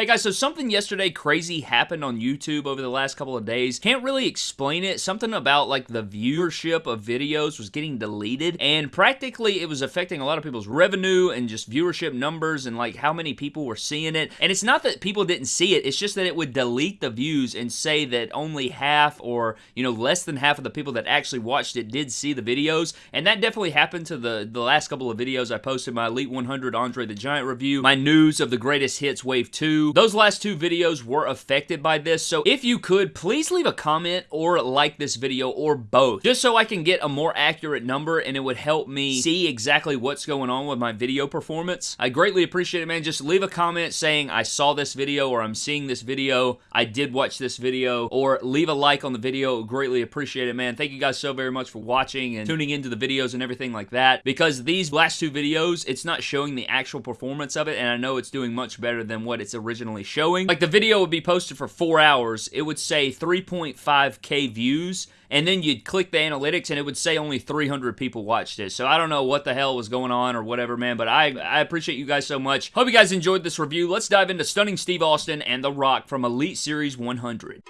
Hey guys, so something yesterday crazy happened on YouTube over the last couple of days. Can't really explain it. Something about like the viewership of videos was getting deleted and practically it was affecting a lot of people's revenue and just viewership numbers and like how many people were seeing it. And it's not that people didn't see it, it's just that it would delete the views and say that only half or, you know, less than half of the people that actually watched it did see the videos. And that definitely happened to the, the last couple of videos I posted, my Elite 100 Andre the Giant review, my news of the greatest hits wave 2, those last two videos were affected by this, so if you could, please leave a comment or like this video or both, just so I can get a more accurate number and it would help me see exactly what's going on with my video performance. I greatly appreciate it, man. Just leave a comment saying I saw this video or I'm seeing this video, I did watch this video, or leave a like on the video. Greatly appreciate it, man. Thank you guys so very much for watching and tuning into the videos and everything like that, because these last two videos, it's not showing the actual performance of it, and I know it's doing much better than what it's originally originally showing. Like the video would be posted for four hours, it would say 3.5k views, and then you'd click the analytics and it would say only 300 people watched it. So I don't know what the hell was going on or whatever, man, but I, I appreciate you guys so much. Hope you guys enjoyed this review. Let's dive into Stunning Steve Austin and The Rock from Elite Series 100.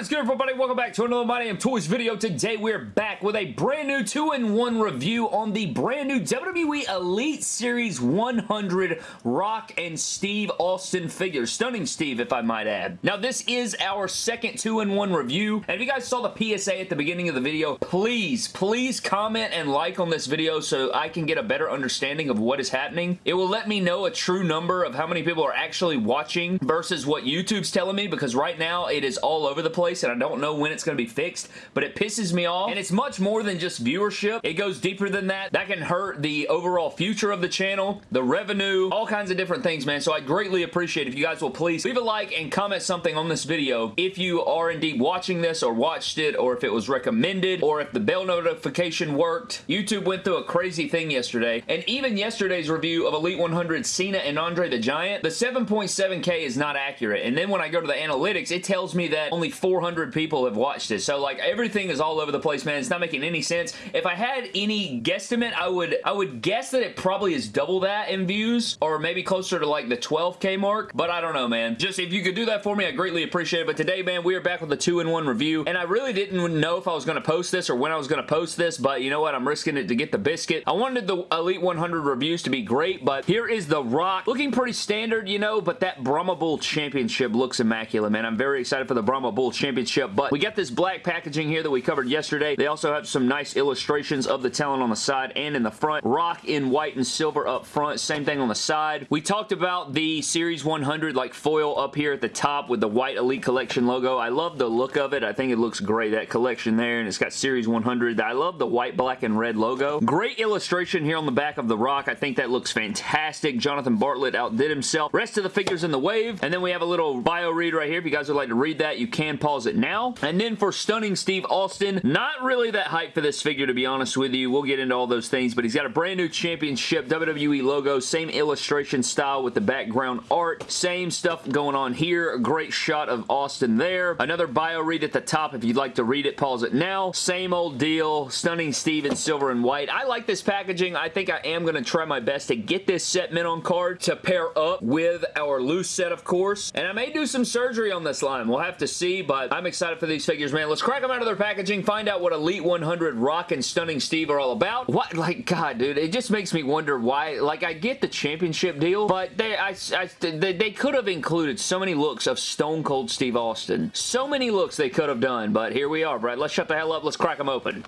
Is good, everybody? Welcome back to another My Damn Toys video. Today, we're back with a brand new 2-in-1 review on the brand new WWE Elite Series 100 Rock and Steve Austin figures. Stunning Steve, if I might add. Now, this is our second 2-in-1 review, and if you guys saw the PSA at the beginning of the video, please, please comment and like on this video so I can get a better understanding of what is happening. It will let me know a true number of how many people are actually watching versus what YouTube's telling me, because right now, it is all over the the place and I don't know when it's going to be fixed, but it pisses me off. And it's much more than just viewership. It goes deeper than that. That can hurt the overall future of the channel, the revenue, all kinds of different things, man. So I greatly appreciate if you guys will please leave a like and comment something on this video if you are indeed watching this or watched it or if it was recommended or if the bell notification worked. YouTube went through a crazy thing yesterday and even yesterday's review of Elite 100 Cena and Andre the Giant, the 7.7k is not accurate. And then when I go to the analytics, it tells me that only 400 people have watched it. So like everything is all over the place, man. It's not making any sense. If I had any guesstimate, I would I would guess that it probably is double that in views or maybe closer to like the 12k mark, but I don't know, man. Just if you could do that for me, I greatly appreciate it. But today, man, we are back with a two-in-one review, and I really didn't know if I was going to post this or when I was going to post this, but you know what? I'm risking it to get the biscuit. I wanted the Elite 100 reviews to be great, but here is The Rock. Looking pretty standard, you know, but that Brahma Bull Championship looks immaculate, man. I'm very excited for the Brahma Bull Championship, but we got this black packaging here that we covered yesterday. They also have some nice illustrations of the talent on the side and in the front. Rock in white and silver up front. Same thing on the side. We talked about the Series 100 like foil up here at the top with the white Elite Collection logo. I love the look of it. I think it looks great. That collection there, and it's got Series 100. I love the white, black, and red logo. Great illustration here on the back of the Rock. I think that looks fantastic. Jonathan Bartlett outdid himself. Rest of the figures in the wave, and then we have a little bio read right here. If you guys would like to read that, you can pause it now. And then for Stunning Steve Austin, not really that hype for this figure, to be honest with you. We'll get into all those things, but he's got a brand new championship WWE logo, same illustration style with the background art, same stuff going on here. A great shot of Austin there. Another bio read at the top. If you'd like to read it, pause it now. Same old deal. Stunning Steve in silver and white. I like this packaging. I think I am going to try my best to get this set mint on card to pair up with our loose set, of course. And I may do some surgery on this line. We'll have to see, but I'm excited for these figures, man. Let's crack them out of their packaging, find out what Elite 100 Rock and Stunning Steve are all about. What? Like, God, dude, it just makes me wonder why. Like, I get the championship deal, but they, I, I, they, they could have included so many looks of Stone Cold Steve Austin. So many looks they could have done, but here we are, Brad. Let's shut the hell up. Let's crack them open.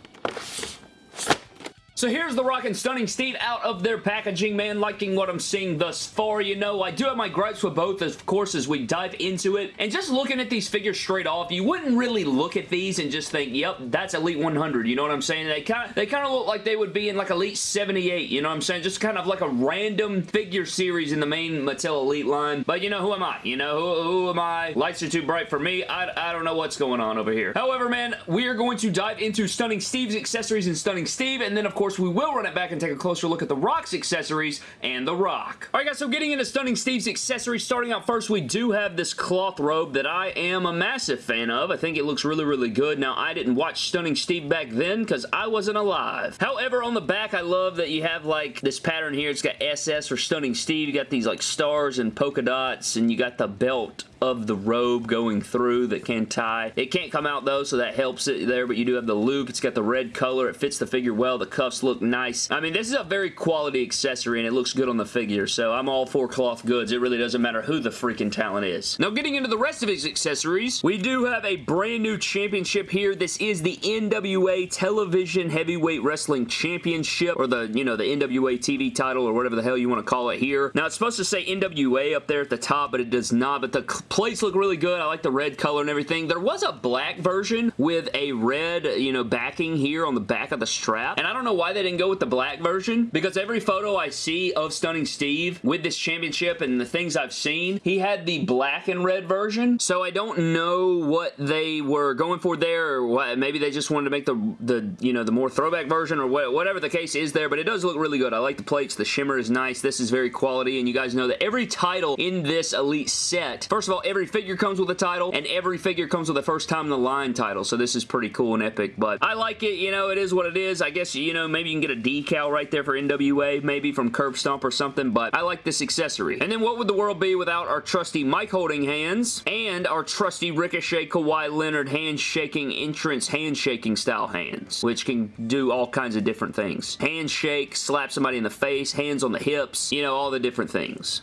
So here's the Rock and Stunning Steve out of their packaging, man. Liking what I'm seeing thus far, you know. I do have my gripes with both, of course, as we dive into it. And just looking at these figures straight off, you wouldn't really look at these and just think, yep, that's Elite 100. You know what I'm saying? They kind of they kind of look like they would be in like Elite 78. You know what I'm saying? Just kind of like a random figure series in the main Mattel Elite line. But you know, who am I? You know, who, who am I? Lights are too bright for me. I, I don't know what's going on over here. However, man, we are going to dive into Stunning Steve's accessories and Stunning Steve. And then, of course, course, we will run it back and take a closer look at The Rock's accessories and The Rock. Alright guys, so getting into Stunning Steve's accessories, starting out first, we do have this cloth robe that I am a massive fan of. I think it looks really, really good. Now, I didn't watch Stunning Steve back then because I wasn't alive. However, on the back, I love that you have like this pattern here. It's got SS for Stunning Steve. You got these like stars and polka dots and you got the belt of the robe going through that can tie. It can't come out though, so that helps it there, but you do have the loop. It's got the red color. It fits the figure well. The cuffs look nice. I mean, this is a very quality accessory and it looks good on the figure, so I'm all for cloth goods. It really doesn't matter who the freaking talent is. Now, getting into the rest of his accessories, we do have a brand new championship here. This is the NWA Television Heavyweight Wrestling Championship, or the, you know, the NWA TV title, or whatever the hell you want to call it here. Now, it's supposed to say NWA up there at the top, but it does not, but the plates look really good. I like the red color and everything. There was a black version with a red, you know, backing here on the back of the strap. And I don't know why they didn't go with the black version because every photo I see of Stunning Steve with this championship and the things I've seen, he had the black and red version. So I don't know what they were going for there or what. Maybe they just wanted to make the, the you know, the more throwback version or whatever the case is there. But it does look really good. I like the plates. The shimmer is nice. This is very quality. And you guys know that every title in this Elite set, first of all, every figure comes with a title, and every figure comes with a first time in the line title, so this is pretty cool and epic, but I like it, you know, it is what it is. I guess, you know, maybe you can get a decal right there for NWA, maybe from Curb Stomp or something, but I like this accessory. And then what would the world be without our trusty mic holding hands and our trusty Ricochet Kawhi Leonard handshaking entrance handshaking style hands, which can do all kinds of different things. Handshake, slap somebody in the face, hands on the hips, you know, all the different things.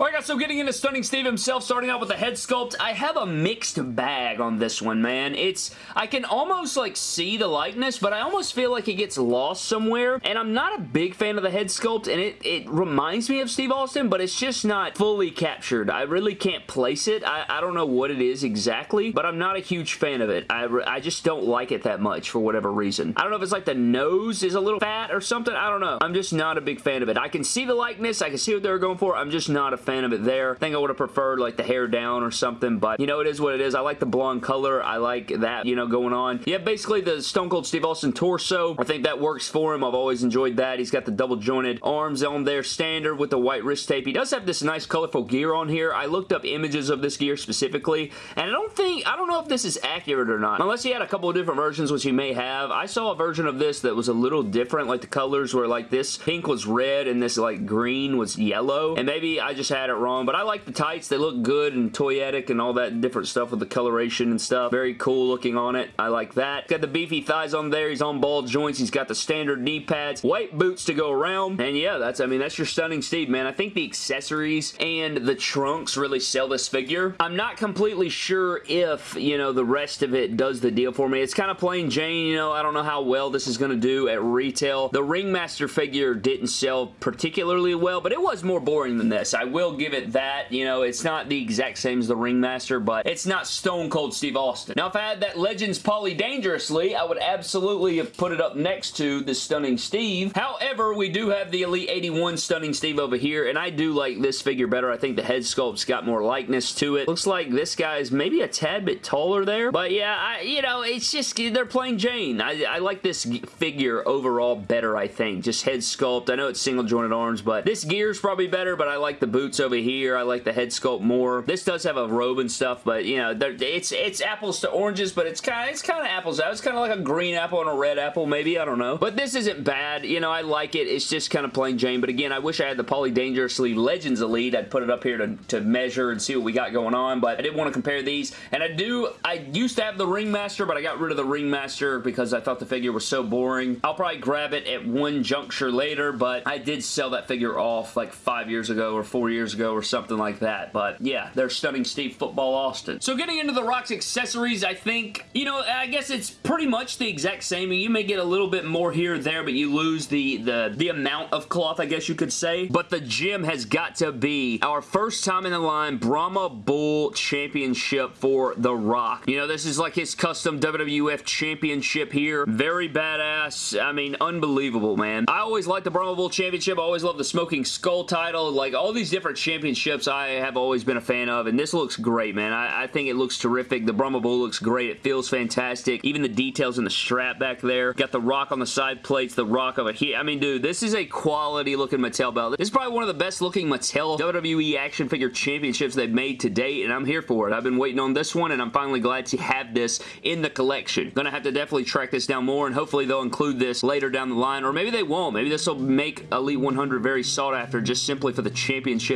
Alright guys, so getting into Stunning Steve himself, starting out with the head sculpt, I have a mixed bag on this one, man. It's, I can almost like see the likeness, but I almost feel like it gets lost somewhere, and I'm not a big fan of the head sculpt, and it, it reminds me of Steve Austin, but it's just not fully captured. I really can't place it. I, I don't know what it is exactly, but I'm not a huge fan of it. I, I just don't like it that much for whatever reason. I don't know if it's like the nose is a little fat or something. I don't know. I'm just not a big fan of it. I can see the likeness. I can see what they were going for. I'm just not a fan fan of it there. I think I would have preferred like the hair down or something, but you know, it is what it is. I like the blonde color. I like that, you know, going on. Yeah, basically the Stone Cold Steve Austin torso. I think that works for him. I've always enjoyed that. He's got the double jointed arms on there, standard with the white wrist tape. He does have this nice colorful gear on here. I looked up images of this gear specifically, and I don't think, I don't know if this is accurate or not. Unless he had a couple of different versions, which he may have. I saw a version of this that was a little different, like the colors were like this pink was red and this like green was yellow, and maybe I just had had it wrong, but I like the tights. They look good and toyetic and all that different stuff with the coloration and stuff. Very cool looking on it. I like that. Got the beefy thighs on there. He's on ball joints. He's got the standard knee pads. White boots to go around. And yeah, that's, I mean, that's your stunning Steve, man. I think the accessories and the trunks really sell this figure. I'm not completely sure if, you know, the rest of it does the deal for me. It's kind of plain Jane, you know. I don't know how well this is going to do at retail. The Ringmaster figure didn't sell particularly well, but it was more boring than this. I will will give it that. You know, it's not the exact same as the Ringmaster, but it's not Stone Cold Steve Austin. Now, if I had that Legends Paulie Dangerously, I would absolutely have put it up next to the Stunning Steve. However, we do have the Elite 81 Stunning Steve over here, and I do like this figure better. I think the head sculpt's got more likeness to it. Looks like this guy's maybe a tad bit taller there, but yeah, I, you know, it's just, they're playing Jane. I, I like this figure overall better, I think. Just head sculpt. I know it's single jointed arms, but this gear's probably better, but I like the boots over here. I like the head sculpt more. This does have a robe and stuff, but you know, it's it's apples to oranges, but it's kind of it's kind of apples. It's kind of like a green apple and a red apple, maybe. I don't know. But this isn't bad. You know, I like it. It's just kind of plain Jane. But again, I wish I had the Paulie Dangerously Legends Elite. I'd put it up here to, to measure and see what we got going on, but I didn't want to compare these. And I do, I used to have the Ringmaster, but I got rid of the Ringmaster because I thought the figure was so boring. I'll probably grab it at one juncture later, but I did sell that figure off like five years ago or four years ago or something like that. But yeah, they're stunning Steve Football Austin. So getting into the Rock's accessories, I think, you know, I guess it's pretty much the exact same. You may get a little bit more here or there, but you lose the, the, the amount of cloth, I guess you could say. But the gem has got to be our first time in the line Brahma Bull Championship for The Rock. You know, this is like his custom WWF Championship here. Very badass. I mean, unbelievable, man. I always liked the Brahma Bull Championship. I always loved the Smoking Skull title. Like, all these different different championships I have always been a fan of, and this looks great, man. I, I think it looks terrific. The Brahma Bull looks great. It feels fantastic. Even the details in the strap back there. Got the rock on the side plates, the rock of a here. I mean, dude, this is a quality looking Mattel belt. This is probably one of the best looking Mattel WWE action figure championships they've made to date, and I'm here for it. I've been waiting on this one, and I'm finally glad to have this in the collection. Gonna have to definitely track this down more, and hopefully they'll include this later down the line, or maybe they won't. Maybe this will make Elite 100 very sought after just simply for the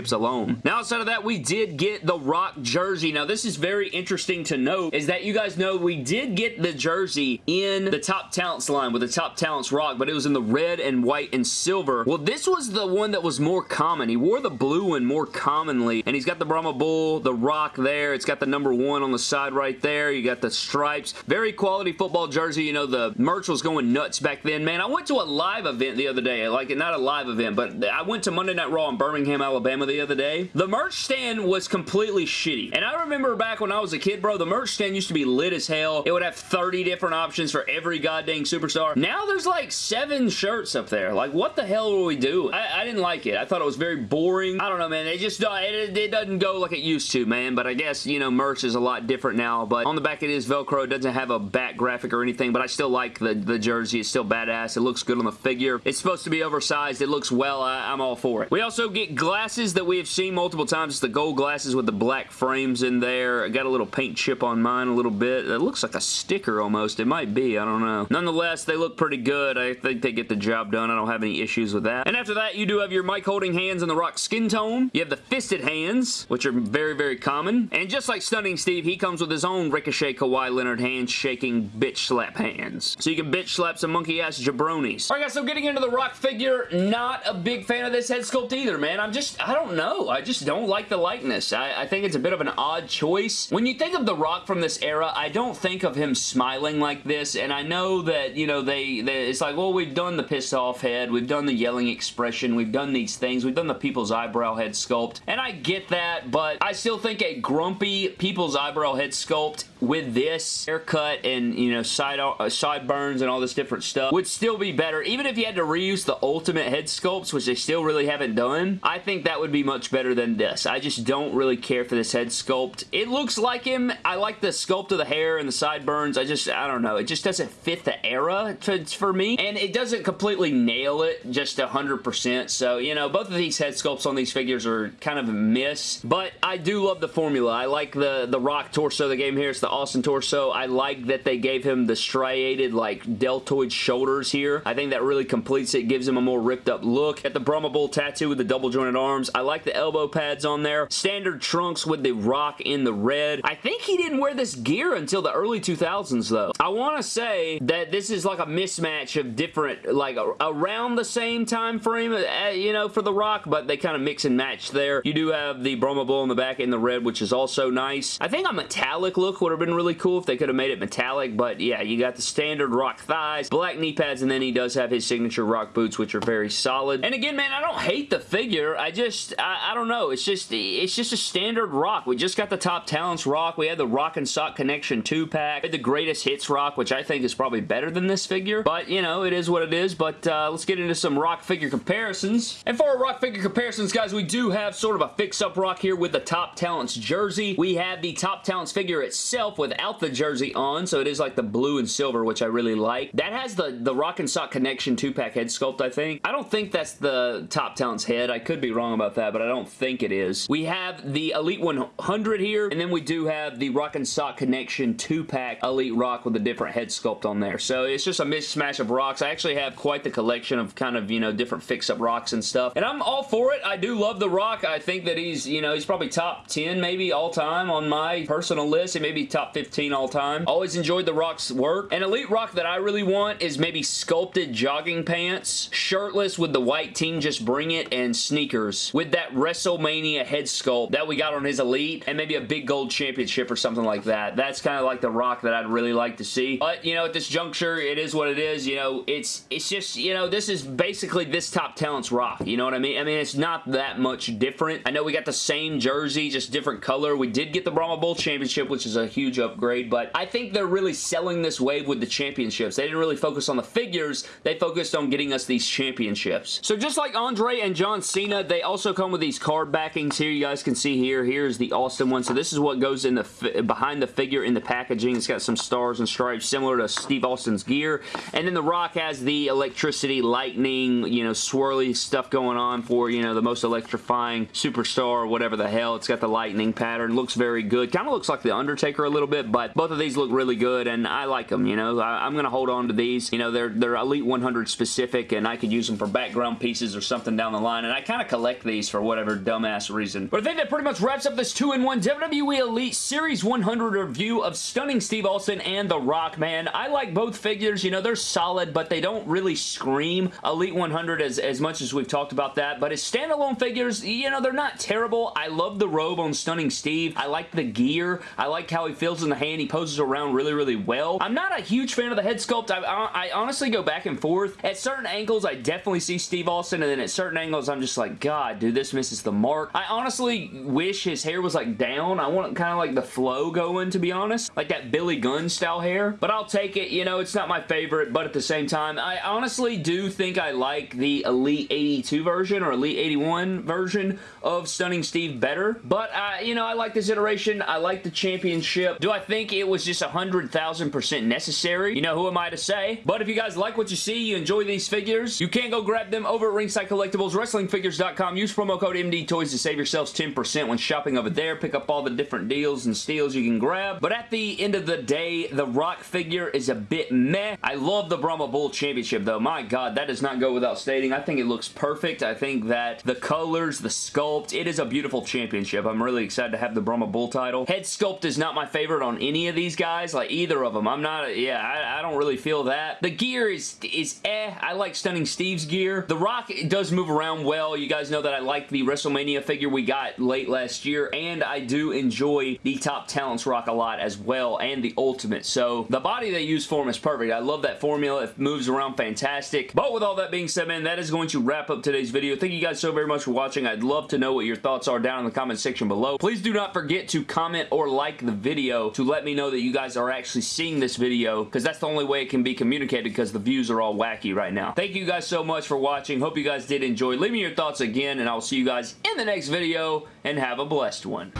championships alone. Now, outside of that, we did get the Rock jersey. Now, this is very interesting to note, is that you guys know we did get the jersey in the Top Talents line with the Top Talents Rock, but it was in the red and white and silver. Well, this was the one that was more common. He wore the blue one more commonly, and he's got the Brahma Bull, the Rock there. It's got the number one on the side right there. You got the stripes. Very quality football jersey. You know, the merch was going nuts back then. Man, I went to a live event the other day. Like, not a live event, but I went to Monday Night Raw in Birmingham, Alabama the other day. The merch stand was completely shitty. And I remember back when I was a kid, bro, the merch stand used to be lit as hell. It would have 30 different options for every goddamn superstar. Now there's like seven shirts up there. Like, what the hell will we do? I, I didn't like it. I thought it was very boring. I don't know, man. It just uh, it, it doesn't go like it used to, man. But I guess, you know, merch is a lot different now. But on the back it is Velcro. It doesn't have a back graphic or anything, but I still like the, the jersey. It's still badass. It looks good on the figure. It's supposed to be oversized. It looks well. I, I'm all for it. We also get glasses that we have seen multiple times. It's the gold glasses with the black frames in there. I got a little paint chip on mine a little bit. It looks like a sticker almost. It might be. I don't know. Nonetheless, they look pretty good. I think they get the job done. I don't have any issues with that. And after that, you do have your mic holding hands in the Rock skin tone. You have the fisted hands, which are very, very common. And just like Stunning Steve, he comes with his own Ricochet Kawhi Leonard hands-shaking bitch slap hands. So you can bitch slap some monkey-ass jabronis. Alright guys, so getting into the Rock figure, not a big fan of this head sculpt either, man. I'm just, I don't know. I just don't like the likeness. I, I think it's a bit of an odd choice. When you think of The Rock from this era, I don't think of him smiling like this, and I know that, you know, they, they it's like, well, we've done the pissed off head, we've done the yelling expression, we've done these things, we've done the people's eyebrow head sculpt, and I get that, but I still think a grumpy people's eyebrow head sculpt with this haircut and, you know, side uh, sideburns and all this different stuff would still be better. Even if you had to reuse the ultimate head sculpts, which they still really haven't done, I think that would be much better than this. I just don't really care for this head sculpt. It looks like him. I like the sculpt of the hair and the sideburns. I just, I don't know. It just doesn't fit the era to, for me, and it doesn't completely nail it just 100%. So, you know, both of these head sculpts on these figures are kind of a miss, but I do love the formula. I like the, the Rock torso they gave him here. It's the Austin torso. I like that they gave him the striated, like, deltoid shoulders here. I think that really completes it, gives him a more ripped up look. At the Brahma Bull tattoo with the double jointed arms. I like the elbow pads on there. Standard trunks with the rock in the red. I think he didn't wear this gear until the early 2000s, though. I want to say that this is like a mismatch of different, like, around the same time frame, uh, you know, for the rock, but they kind of mix and match there. You do have the Brahma Bull in the back in the red, which is also nice. I think a metallic look would have been really cool if they could have made it metallic, but yeah, you got the standard rock thighs, black knee pads, and then he does have his signature rock boots, which are very solid. And again, man, I don't hate the figure. I just, I, I don't know. It's just, it's just a standard rock. We just got the Top Talents rock. We had the Rock and Sock Connection 2-pack. We had the Greatest Hits rock, which I think is probably better than this figure, but, you know, it is what it is, but uh, let's get into some rock figure comparisons. And for our rock figure comparisons, guys, we do have sort of a fix-up rock here with the Top Talents jersey. We have the Top Talents figure itself without the jersey on, so it is like the blue and silver, which I really like. That has the, the Rock and Sock Connection 2-pack head sculpt, I think. I don't think that's the Top Talents head. I could be wrong about that, but I don't think it is. We have the Elite 100 here, and then we do have the Rock and Sock Connection 2-pack Elite Rock with a different head sculpt on there. So it's just a mismatch of rocks. I actually have quite the collection of kind of, you know, different fix-up rocks and stuff. And I'm all for it. I do love The Rock. I think that he's, you know, he's probably top 10 maybe all time on my personal list. He may be top 15 all time. Always enjoyed The Rock's work. An Elite Rock that I really want is maybe sculpted jogging pants, shirtless with the white team just bring it, and sneakers with that WrestleMania head sculpt that we got on his Elite, and maybe a big gold championship or something like that. That's kind of like The Rock that I'd really like to see. But, you know, at this juncture, it is what it is. You know, it's, it's just, you know, this is basically this Top Talents Rock. You know what I mean? I mean, it's not that much different. I know we got the same jersey, just different color. We did get the Brahma Bull Championship, which is a huge upgrade, but I think they're really selling this wave with the championships. They didn't really focus on the figures. They focused on getting us these championships. So just like Andre and John Cena, they also come come with these card backings here. You guys can see here. Here's the Austin one. So this is what goes in the behind the figure in the packaging. It's got some stars and stripes similar to Steve Austin's gear. And then the Rock has the electricity, lightning, you know, swirly stuff going on for, you know, the most electrifying superstar, or whatever the hell. It's got the lightning pattern. Looks very good. Kind of looks like The Undertaker a little bit, but both of these look really good, and I like them, you know. I, am going to hold on to these. You know, they're, they're Elite 100 specific, and I could use them for background pieces or something down the line, and I kind of collect these for whatever dumbass reason. But I think that pretty much wraps up this 2-in-1 WWE Elite Series 100 review of Stunning Steve Austin and The Rock, man. I like both figures. You know, they're solid, but they don't really scream Elite 100 as, as much as we've talked about that. But as standalone figures, you know, they're not terrible. I love the robe on Stunning Steve. I like the gear. I like how he feels in the hand. He poses around really, really well. I'm not a huge fan of the head sculpt. I, I, I honestly go back and forth. At certain angles, I definitely see Steve Austin, and then at certain angles, I'm just like, God, dude, this misses the mark. I honestly wish his hair was like down. I want kind of like the flow going, to be honest. Like that Billy Gunn style hair. But I'll take it. You know, it's not my favorite, but at the same time, I honestly do think I like the Elite 82 version or Elite 81 version of Stunning Steve better. But, uh, you know, I like this iteration. I like the championship. Do I think it was just 100,000% necessary? You know, who am I to say? But if you guys like what you see, you enjoy these figures, you can go grab them over at Ringside Collectibles, WrestlingFigures.com. Use promo code MD Toys to save yourselves 10% when shopping over there. Pick up all the different deals and steals you can grab. But at the end of the day, the Rock figure is a bit meh. I love the Brahma Bull Championship though. My God, that does not go without stating. I think it looks perfect. I think that the colors, the sculpt, it is a beautiful championship. I'm really excited to have the Brahma Bull title. Head sculpt is not my favorite on any of these guys, like either of them. I'm not, yeah, I, I don't really feel that. The gear is, is eh. I like Stunning Steve's gear. The Rock does move around well. You guys know that I like the WrestleMania figure we got late last year, and I do enjoy the Top Talents Rock a lot as well, and the Ultimate. So the body they use for him is perfect. I love that formula. It moves around fantastic. But with all that being said, man, that is going to wrap up today's video. Thank you guys so very much for watching. I'd love to know what your thoughts are down in the comment section below. Please do not forget to comment or like the video to let me know that you guys are actually seeing this video because that's the only way it can be communicated because the views are all wacky right now. Thank you guys so much for watching. Hope you guys did enjoy. Leave me your thoughts again and I'll see you guys in the next video and have a blessed one.